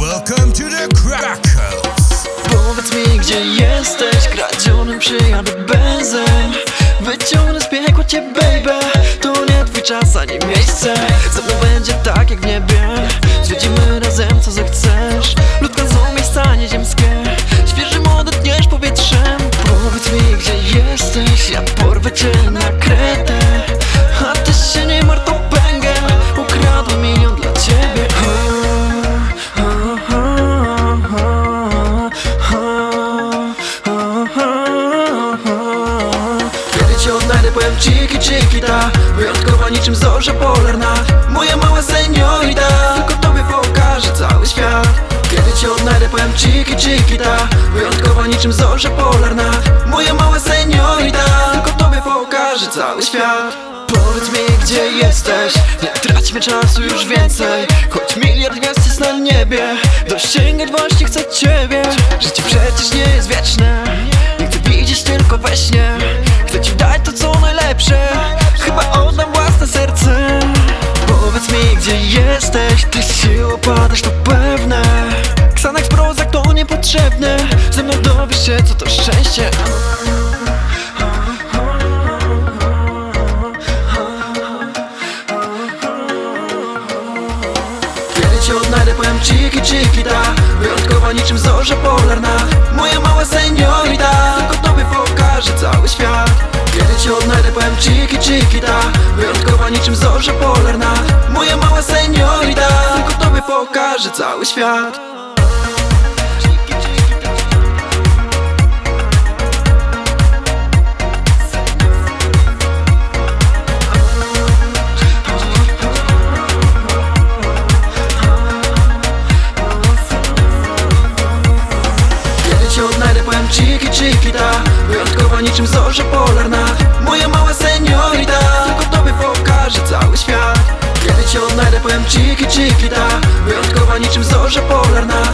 Welcome to the. Powiedz mi gdzie jesteś? Kradzionym przyjadę benzem Wyciągnę z piekła cię baby. To nie twój czas ani miejsce. Ze mną będzie tak jak w niebie. Zwiedzimy razem Odnajdę powiem ciki ciki ta. Wyjątkowa niczym zorza polarna. Moja mała seniorita. Tylko tobie pokażę cały świat. Kiedy cię odnajdę powiem ciki ciki ta. Wyjątkowa niczym zorza polarna. Moja mała seniorita. Tylko tobie pokażę cały świat. Powiedz mi gdzie jesteś. Nie traćmy czasu już więcej. Choć miliard gwiazd jest na niebie. Dosięgać właśnie chcę ciebie. Życie przecież nie jest wieczne. Nie widzieć tylko we śnie najlepsze Chyba oddam własne serce. Powiedz mi gdzie jesteś Ty się opadasz to pewne. Xanax Prozac to niepotrzebne Ze mną dowiesz się co to szczęście. Kiedy cię odnajdę powiem ciki ciki ta. Wyjątkowa niczym zorza polarna powiem ciki ciki ta. Wyjątkowa niczym zorza polarna. Moja mała seniorita. Tylko tobie pokażę cały świat. Kiedy cię odnajdę powiem ciki ciki ta. Wyjątkowa niczym zorza polarna świat Kiedy